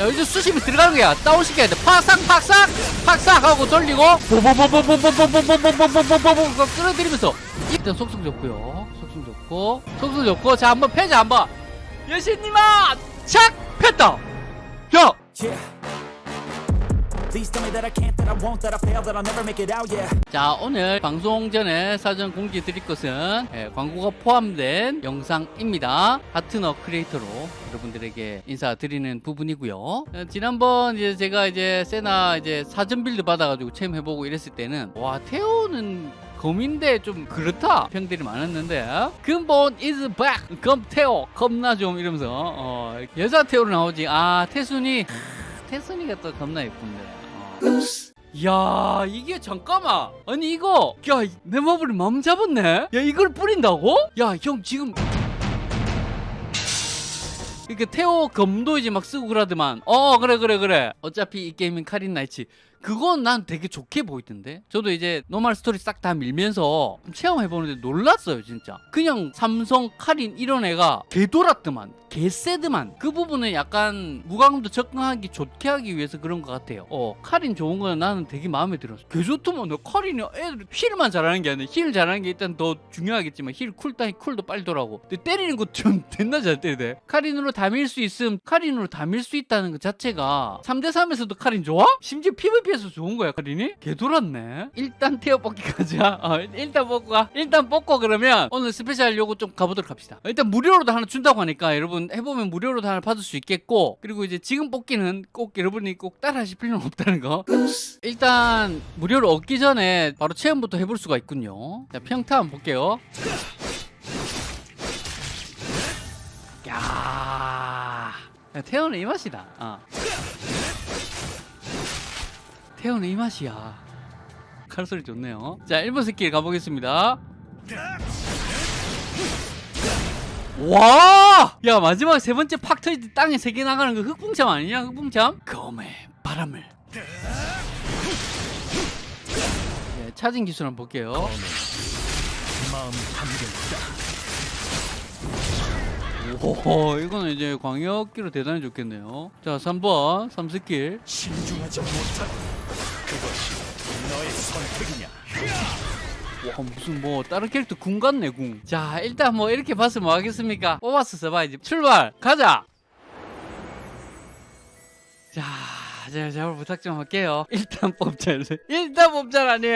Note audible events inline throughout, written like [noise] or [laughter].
자 이제 수심이 들어가는 거야. 다운시켜야 돼. 팍싹 팍싹 팍싹 하고 돌리고. 보보보보보보보보보보보보보보 끌어들이면서 일단 속성 좋고요 속성 좋고 속성 좋고 자 한번 패자 한번 여신님아 착 폈다 야 자 오늘 방송 전에 사전 공지 드릴 것은 예, 광고가 포함된 영상입니다. 파트너 크리에이터로 여러분들에게 인사드리는 부분이고요. 어, 지난번 이제 제가 이제 세나 이제 사전 build 받아가지고 체험해보고 이랬을 때는 와 태오는 검인데 좀 그렇다. 평들이 많았는데 근본 is back. 검 태오 겁나 좀 이러면서 어, 여자 태호로 나오지. 아 태순이 태순이가 또 겁나 예쁜데. 어. 야 이게 잠깐만. 아니 이거. 야 넷마블이 마음 잡았네? 야 이걸 뿌린다고? 야 형 지금. 이렇게 태호 검도 이제 막 쓰고 그러더만. 어 그래 그래 그래. 어차피 이 게임은 카린 나이츠 그건 난 되게 좋게 보이던데? 저도 이제 노멀 스토리 싹 다 밀면서 체험해보는데 놀랐어요 진짜. 그냥 삼성 카린 이런 애가 개돌았더만 개세드만. 그 부분은 약간 무광도 접근하기 좋게 하기 위해서 그런 것 같아요. 어 카린 좋은 거는 나는 되게 마음에 들었어. 개 좋더만 너 카린이 애들 힐만 잘하는 게 아니라 힐 잘하는 게 일단 더 중요하겠지만 힐 쿨다이 쿨도 빨리 돌아고. 근데 때리는 거좀 [laughs] 됐나 잘 때리대 카린으로 다 밀 수 있음 카린으로 다 밀 수 있다는 것 자체가 3대3에서도 카린 좋아? 심지어 PVP 에서 좋은 거야 카린이? 개 돌았네. 일단 태오 뽑기 가자. 어, 일단 뽑고 가. 일단 뽑고 그러면 오늘 special 요거 좀 가보도록 합시다. 일단 무료로도 하나 준다고 하니까 여러분 해보면 무료로도 하나 받을 수 있겠고 그리고 이제 지금 뽑기는 꼭 여러분이 꼭 따라 하실 필요는 없다는 거. 일단 무료로 얻기 전에 바로 체험부터 해볼 수가 있군요. 자 평타 한번 볼게요. 야 야, 태오는 이 맛이다. 어. 태오는 이 맛이야 칼소리 좋네요 자 1번 스킬 가보겠습니다 와! 야 마지막 세 번째 팍 터질 때 땅에 세 개 나가는 거 흑붕참 아니냐 흑붕참? 검의 바람을 네, charging 기술 한번 볼게요 마음 담겼다. 오 이거는 이제 광역기로 대단히 좋겠네요. 자 3번 3스킬. 신중하지 못한 그것이 너의 선택이냐? 와 무슨 뭐 다른 캐릭터 궁 같네 궁자 일단 뭐 이렇게 봤으면 뭐 하겠습니까? 뽑았어 써봐야지 출발! 가자! 자 제가 잘 부탁 좀 할게요. [laughs] 일단 뽑자 일단 뽑자라니!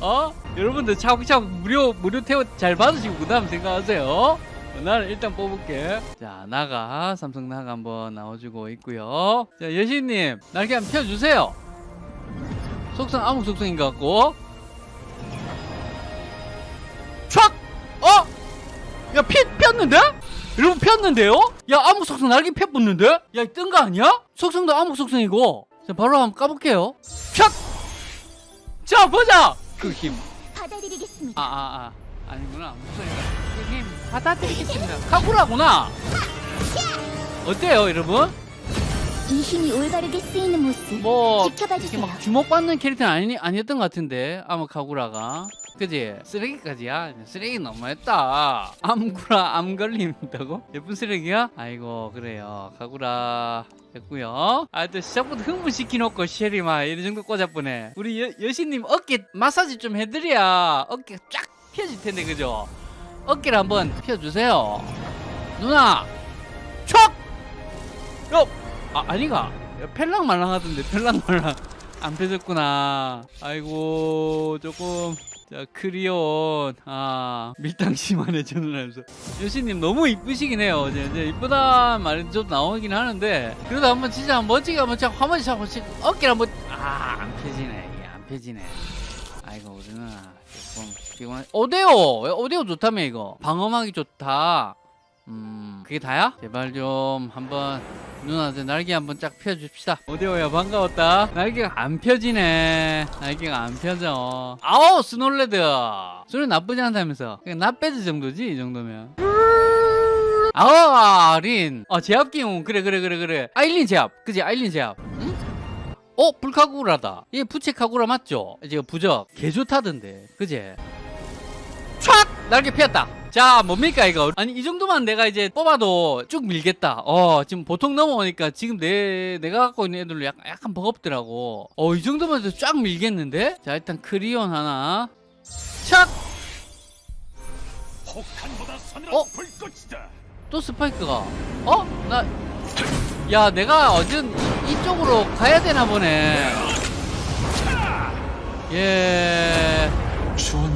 어? 여러분들 차곡차곡 무료 무료 태워 잘 받으시고 그 다음 생각하세요. 어, 나는 일단 뽑을게 자 나가 삼성 나가 한번 나와주고 있고요 자 여신님 날개 한번 펴주세요 속성 아무 속성인 것 같고 촥! 어? 야, 피, 폈는데? 여러분, 폈는데요? 야, 암흑 속성 날개 펴 붙는데? 야, 뜬 거 아니야? 속성도 암흑 속성이고. 자, 바로 한번 까볼게요. 촥! 자, 보자! 그 힘. 받아드리겠습니다. 아, 아, 아. 아니구나. 목소리가. 그 힘. 받아드리겠습니다. 카구라구나. 어때요, 여러분? 이 힘이 올바르게 쓰이는 모습 뭐, 지켜봐 이렇게 주세요. 막 주목받는 캐릭터는 아니, 아니었던 것 같은데 아마 카구라가 그지 쓰레기까지야 쓰레기 너무했다 암구라 암 걸린다고 예쁜 쓰레기야 아이고 그래요 카구라 됐고요 아또 시작부터 흥분시켜놓고 쉐리마 이런 정도 꽂아보네 우리 여, 여신님 어깨 마사지 좀 해드려야 어깨 쫙 펴질 텐데 그죠 어깨를 한번 펴주세요 누나 촉 요! 아, 아니가. 펠랑 말랑 하던데, 펠랑 말랑. 안 펴졌구나. 아이고, 조금. 자, 크리온. 아, 밀당 심하네, 저는 하면서. 여신님 너무 이쁘시긴 해요. 이제, 이제 이쁘다 말이 좀 나오긴 하는데. 그래도 한번 진짜 멋지게 한번 참, 한번 참, 한번 어깨를 한번. 아, 안 펴지네. 안 펴지네. 아이고, 우리 누나. 조금 피곤하 오데오! 오데오 좋다며, 이거. 방어막이 좋다. 음, 그게 다야? 제발 좀 한번 누나한테 날개 한번 쫙 펴줍시다. 오데오야 반가웠다. 날개가 안 펴지네. 날개가 안 펴져. 아우 스놀레드. 소리 나쁘지 않다면서. 그냥 나빼드 정도지 이 정도면. 아우 린. 어 제압 기용 그래 그래 그래 그래. 아일린 제압. 그지 아일린 제압. 응? 어 불카구라다. 이게 부채 카구라 맞죠? 이제 부적 개 좋다던데. 그지? 촥! 날개 피었다. 자 뭡니까 이거? 아니 이 정도만 내가 이제 뽑아도 쭉 밀겠다. 어 지금 보통 넘어오니까 지금 내 내가 갖고 있는 애들로 약간, 약간 버겁더라고. 어 이 정도만 해도 쫙 밀겠는데? 자 일단 크리온 하나. 착 어? 또 스파이크가. 어? 나 야 내가 이- 이쪽으로 가야 되나 보네. 예. 추한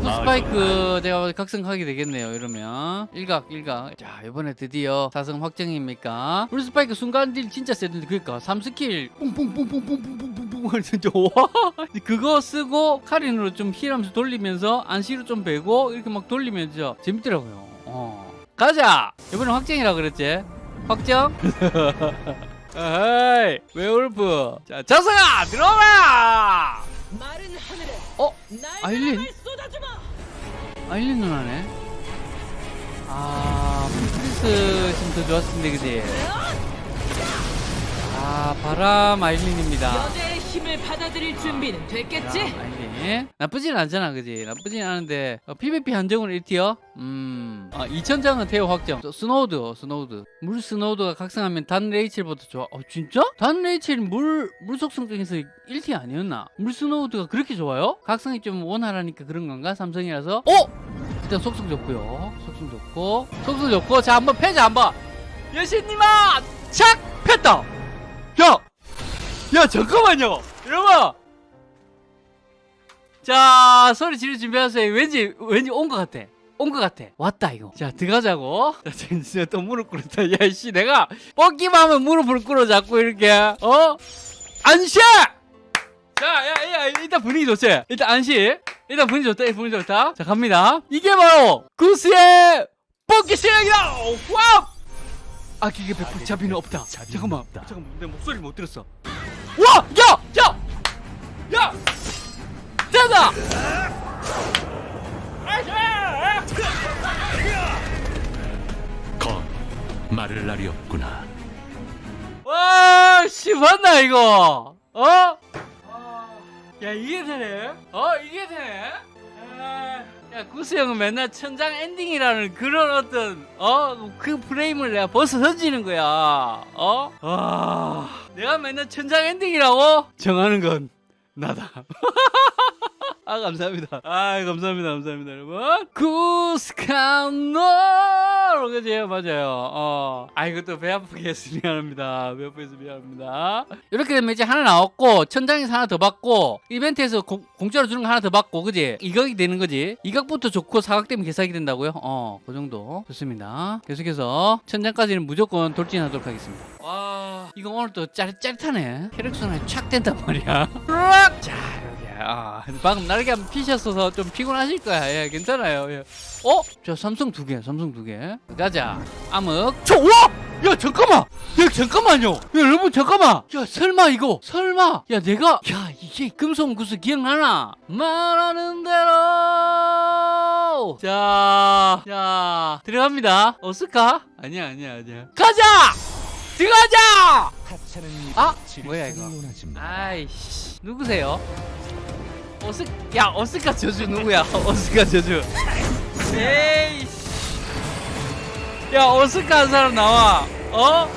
나을 스파이크 제가 각성하게 되겠네요 이러면. 일각 일각. 자 이번에 드디어 사성 확정입니까? 블루 스파이크 순간 deal 진짜 세던데 그니까 3skill. 뿡뿡뿡뿡뿡뿡뿡뿡뿡 진짜 와. [laughs] 그거 쓰고 카린으로 좀 heal하면서 돌리면서 안시로 좀 베고 이렇게 막 돌리면서 재밌더라고요. 어. 가자! 이번에 확정이라 그랬지? 확정? [laughs] 에이 웨울프. 자 사성아 들어오라 마른 하늘에 어? 날 아일린? 쏟아주마. 아일린 누나네. 아, 프리스 있으면 더 좋았을 텐데, 그지? 아, 바람 아일린입니다. 힘을 받아들일 준비는 됐겠지? 아일린. 나쁘진 않잖아, 그지? 나쁘진 않은데, 어, PVP 한정으로 1tier? 음, 아, 2000장은 태오 확정. 저 스노우드, 스노우드. 물 스노우드가 각성하면 단 레이첼보다 좋아. 어, 진짜? 단 레이첼 물, 물 속성 중에서 1티 아니었나? 물 스노우드가 그렇게 좋아요? 각성이 좀 원활하니까 그런 건가? 삼성이라서? 어? 일단 속성 좋고요. 속성 좋고. 속성 좋고. 자, 한번 패자, 한번. 여신님아! 착! 폈다! 야! 야, 잠깐만요! 여러분! 자, 소리 지를 준비하세요. 왠지, 왠지 온 것 같아. 온 것 같아. 왔다, 이거. 자, 들어가자고. 자, 진짜 또 무릎 꿇었다. 야, 씨, 내가 뽑기만 하면 무릎을 꿇어, 자꾸 이렇게. 어? 안시! 자, 야, 야, 일단 분위기 좋지? 일단 안시. 일단 분위기 좋다, 분위기 좋다. 자, 갑니다. 이게 바로 구스의 뽑기 실력이다! 와우! 아, 기계 100% 자비는 없다. 잠깐만, 잠깐만, 내 목소리 못 들었어. 와! 야! 야! 야! 됐다! 검 마를 날이 없구나. 와, 씨, 봤나, 이거? 어? 야, 이게 되네? 어, 이게 되네? 아, 야, 구스 형은 맨날 천장 엔딩이라는 그런 어떤, 어? 그 프레임을 내가 벌써 던지는 거야. 어? 와, 내가 맨날 천장 엔딩이라고? 정하는 건 나다. [laughs] 아 감사합니다. 아 감사합니다. 감사합니다, 여러분. 구스카노 그지 맞아요. 어. 아 이것도 배 아프게 해서 미안합니다. 배 아프게 해서 미안합니다. 이렇게 되면 이제 하나 나왔고 천장에서 하나 더 받고 이벤트에서 공, 공짜로 주는 거 하나 더 받고 그지? 이각이 되는 거지. 이각부터 좋고 사각 되면 개사기 된다고요? 어, 그 정도 좋습니다. 계속해서 천장까지는 무조건 돌진하도록 하겠습니다. 와, 이거 오늘 또 짜릿 짜릿하네. 혈액순환이 착 된단 말이야. 자. 아, 방금 날개 한번 피셨어서 좀 피곤하실 거야. 예, 괜찮아요. 예. 어? 저 삼성 두 개, 삼성 두 개. 가자. 암흑. 저, 와! 야, 잠깐만! 야, 잠깐만요! 야, 여러분, 잠깐만! 야, 설마 이거, 설마! 야, 내가, 야, 이게 금송구슬 기억나나? 말하는 대로! 자, 자, 들어갑니다. 어을까 아니야, 아니야, 아니야. 가자! 들어가자! 아, 뭐야, 이거. 아이씨, 누구세요? 어스, 야, 어스카 저주 누구야? [laughs] 어스카 저주. 에이씨. 야, 어스카 한 사람 나와. 어?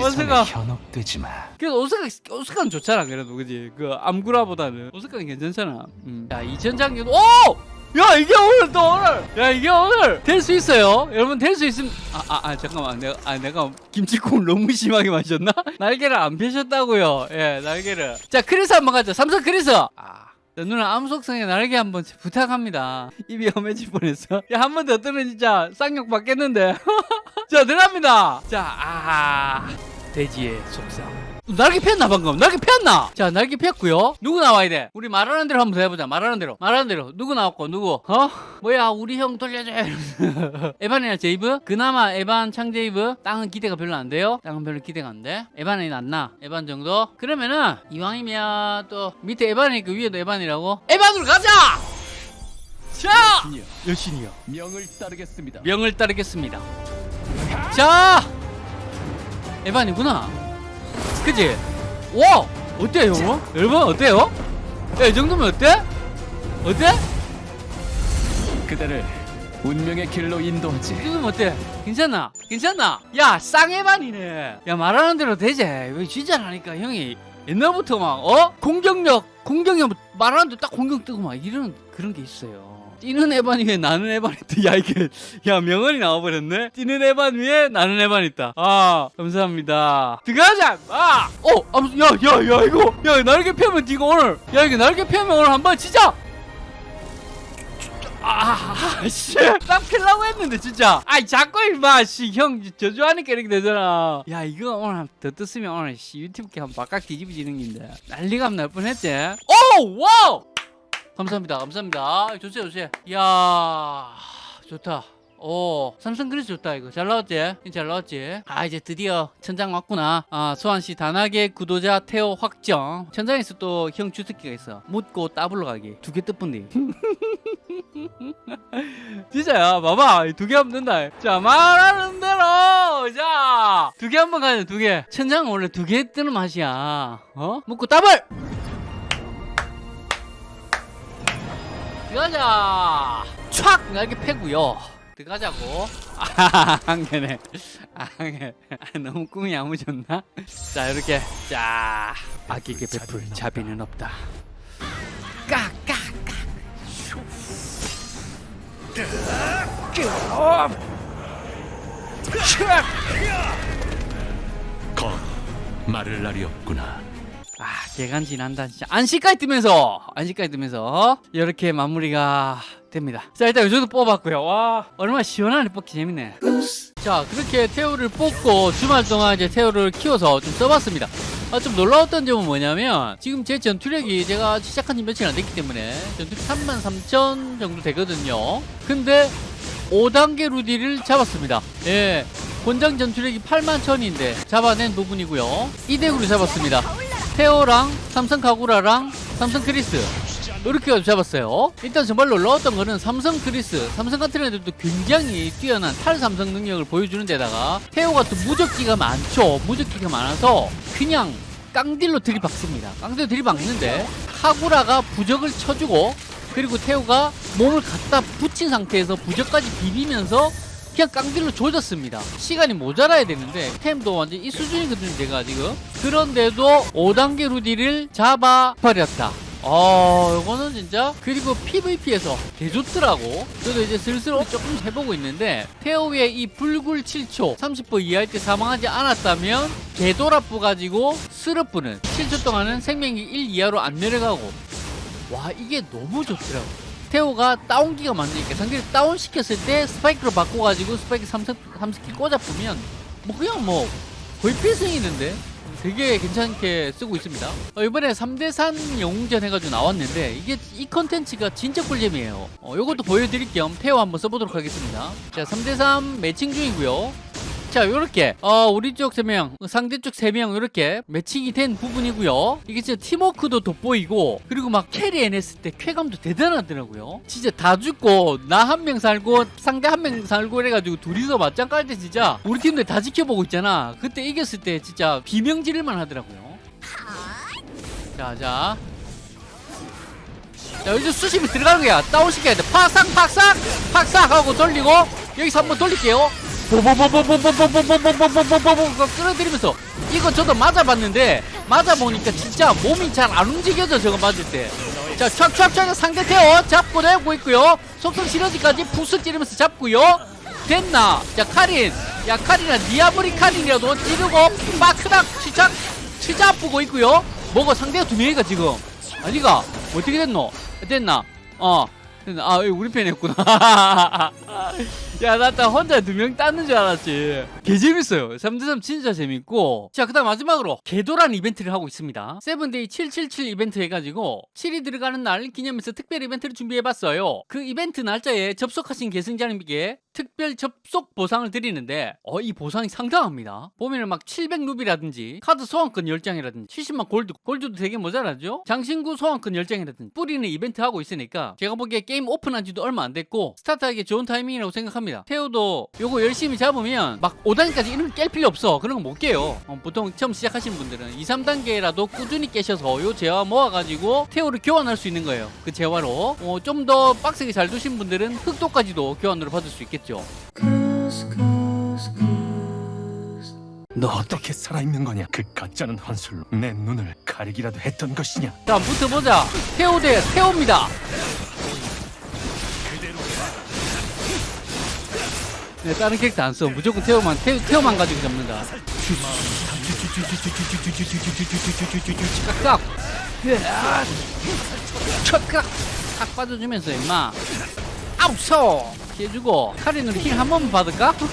어스카. 현혹되지 마. 그래도 오스카, 오스카는 좋잖아, 그래도, 그지? 그, 암구라보다는. 오스카는 괜찮잖아. 음. 자, 2000장기도, 오! 야, 이게 오늘 또 오늘! 야, 이게 오늘! 될 수 있어요. 여러분, 될 수 있으면, 아, 아, 아, 잠깐만. 내가, 아, 내가 김치국을 너무 심하게 마셨나? [laughs] 날개를 안 펴셨다고요. 예, 날개를. 자, 크리스 한번 가자. 삼성 크리스! 아. 자, 누나 암속성의 날개 한 번 부탁합니다. 입이 험해질 뻔했어. 야, 한 번 더 뜨면 진짜 쌍욕 받겠는데. [laughs] 자, 들어갑니다. 자, 아. 돼지의 속성. 날개 폈나 방금? 날개 폈나? 자 날개 폈고요 누구 나와야 돼? 우리 말하는 대로 한번 더 해보자 말하는 대로 말하는 대로 누구 나왔고 누구? 어? 뭐야 우리 형 돌려줘. [laughs] 에반이나 제이브? 그나마 에반 창제이브 땅은 기대가 별로 안 돼요 땅은 별로 기대가 안돼 에반이 낫나? 에반 정도? 그러면은 이왕이면 또 밑에 에반이니까 위에도 에반이라고? 에반으로 가자! 자! 여신이요 명을 따르겠습니다. 명을 따르겠습니다. 자, 에반이구나. 그지? 와, 어때요? 여러분 어때요? 야, 이 정도면 어때? 어때? 그대를 운명의 길로 인도하지. 지금 어때? 괜찮나? 괜찮나? 야 쌍해반이네 야 말하는 대로 되지 왜 진짜라니까 형이 옛날부터 막 어? 공격력 공격력 말하는 대로 딱 공격 뜨고 막 이런 그런 게 있어요 뛰는 에반 위에 나는 에반 있다 야 이게 야 명언이 나와버렸네 뛰는 에반 위에 나는 에반 있다 아 감사합니다 들어가자 아! 어! 야야야 이거 야 날개 펴면 이거 오늘 야 이거 날개 펴면 오늘 한번 치자 아, 씨. 딱 필라고 했는데, 진짜. 아이, 자꾸, 임마, 씨. 형, 저주하니까 이렇게 되잖아. 야, 이거 오늘 더 떴으면 오늘, 씨, 유튜브 캠 바깥 뒤집어지는 긴데. 난리가 날 뻔했지. 오! 와우! 감사합니다, 감사합니다. 좋지, 좋지. 이야, 좋다. 오, 삼성 그래서 좋다, 이거. 잘 나왔지? 잘 나왔지? 아, 이제 드디어 천장 왔구나. 아, 소환 시 단학의 구도자 태호 확정. 천장에서 또 형 주특기가 있어. 묻고 따블로 가기. 두 개 뜻뿐디. [laughs] 진짜야 봐봐 두 개 하면 된다 자 말하는 대로 자두 개 한번 가자 두개 천장은 원래 두 개 뜨는 맛이야 어? 묻고 더블 들어가자. 촥! 날개 패고요. 들어가자고. 아한 개네. 한 개. 아, 너무 꿈이 야무졌나? 자 이렇게. 자. 아기게 베풀 자비는 없다. 깍깍깍 거 말을 날이 없구나. 아 개간지 난다 진짜. 안시까지 뜨면서 안시까지 뜨면서 이렇게 마무리가 됩니다. 자 일단 요정도 뽑았고요. 와 얼마나 시원하네 뽑기 재밌네. 자 그렇게 태우를 뽑고 주말 동안 이제 태우를 키워서 좀 써봤습니다. 아, 좀 놀라웠던 점은 뭐냐면 지금 제 전투력이 제가 시작한 지 며칠 안 됐기 때문에 전투력 33,000 정도 되거든요. 근데 5단계 루디를 잡았습니다. 예 권장 전투력이 81,000인데 잡아낸 부분이고요. 이덱으로 잡았습니다 테오랑 삼성 카구라랑 삼성 크리스. 이렇게 잡았어요. 일단 정말 놀라웠던 거는 삼성 크리스. 삼성 같은 애들도 굉장히 뛰어난 탈삼성 능력을 보여주는 데다가 테오 같은 무적기가 많죠. 무적기가 많아서 그냥 깡딜로 들이박습니다. 깡딜로 들이박는데 카구라가 부적을 쳐주고 그리고 테오가 몸을 갖다 붙인 상태에서 부적까지 비비면서 그냥 깡딜로 조졌습니다. 시간이 모자라야 되는데 템도 완전 이 수준이거든요, 제가 지금. 그런데도 5단계 루디를 잡아버렸다. 어, 이거는 진짜 그리고 PVP에서 개 좋더라고. 저도 이제 슬슬 조금 해보고 있는데 태오의 이 불굴 7초 30분 이하일 때 사망하지 않았다면 개돌아뿌 가지고 스르뿌는 7초 동안은 생명이 1 이하로 안 내려가고 와 이게 너무 좋더라고. 테오가 다운기가 많으니까 상대를 다운시켰을 때 스파이크로 바꿔가지고 스파이크 3스, 3스킬 꽂아보면 뭐 그냥 뭐 거의 필승이는데 되게 괜찮게 쓰고 있습니다. 어, 이번에 3대3 영웅전 해가지고 나왔는데 이게 이 컨텐츠가 진짜 꿀잼이에요. 어, 이것도 보여드릴 겸 테오 한번 써보도록 하겠습니다. 자 3대3 매칭 중이고요 자 요렇게. 어 우리 쪽 3명 상대 쪽 3명 이렇게 매칭이 된 부분이고요. 이게 진짜 팀워크도 돋보이고 그리고 막 캐리 해냈을 때 쾌감도 대단하더라고요. 진짜 다 죽고 나 한 명 살고 상대 한 명 살고 이래가지고 둘이서 맞짱 깔 때 진짜 우리 팀들 다 지켜보고 있잖아. 그때 이겼을 때 진짜 비명 지를만 하더라고요. 자자. 자 여기서 수심이 들어가는 거야. 다운 시켜야 돼. 팍싹 팍싹 팍싹 하고 돌리고 여기서 한번 돌릴게요 보보보보보보보보보보보보보보 끌어들이면서 이거 저도 맞아봤는데 맞아보니까 진짜 몸이 잘 안 움직여져 저거 맞을 때 자 촥촥촥 상대 태워 잡고 내고 있고요 속성 시너지까지 부스 찌르면서 잡고요 됐나 자 카린 야 카린아 니아브리 카린이라도 찌르고 빠크닥 치착 치자 아프고 있고요 뭐가 상대가 두 명이가 지금 아 니가 어떻게 됐노 됐나 어 됐나 아 우리 편이었구나 야, 나딱 혼자 두 명 땄는 줄 알았지. 개 재밌어요. 3대3 진짜 재밌고. 자, 그 다음 마지막으로 개도란 이벤트를 하고 있습니다. Seven Day 777 이벤트 해가지고 7이 들어가는 날 기념해서 특별 이벤트를 준비해봤어요. 그 이벤트 날짜에 접속하신 계승자님에게 특별 접속 보상을 드리는데 어, 이 보상이 상당합니다. 보면은 막 700루비라든지 카드 소환권 10장이라든지 70만 골드, 골드도 되게 모자라죠? 장신구 소환권 10장이라든지 뿌리는 이벤트 하고 있으니까 제가 보기에 게임 오픈한 지도 얼마 안 됐고 스타트하기 좋은 타이밍이라고 생각합니다. 태우도 요거 열심히 잡으면 막 5단계까지 이런 거 깰 필요 없어. 그런 거 못 깨요. 어, 보통 처음 시작하시는 분들은 2, 3단계라도 꾸준히 깨셔서 요. 재화 모아가지고 태오를 교환할 수 있는 거예요. 그 재화로. 어, 좀 더 빡세게 잘 두신 분들은 흑도까지도 교환으로 받을 수 있겠죠. 너 어떻게 살아있는 거냐? 그 가짜는 환술로 내 눈을 가리기라도 했던 것이냐? 자 붙어보자. 태오 대 태오입니다 네, 다른 캐릭터 안 써. 무조건 태오만, 태, 태오만 가지고 잡는다. 깍깍! 촥깍! 탁 빠져주면서, 임마. 아우서! 피해주고, 카린으로 힐 한 번만 받을까? [laughs]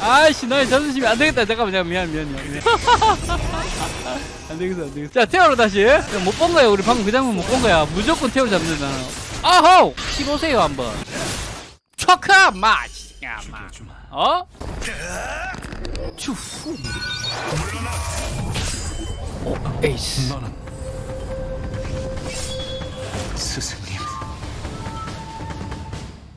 아이씨, 너의 자존심이 안 되겠다. 잠깐만, 잠깐 미안, 미안, 미안. 미안. [laughs] 안 되겠어, 안 되겠어. 자, 태오로 다시. 못 본 거야. 우리 방금 그 장면 못 본 거야. 무조건 태오 잡는다. 아호! 키보세요, 한번. 초카 맛! 야, 마. 어? 추후. 어, 에이스. 너는 스승님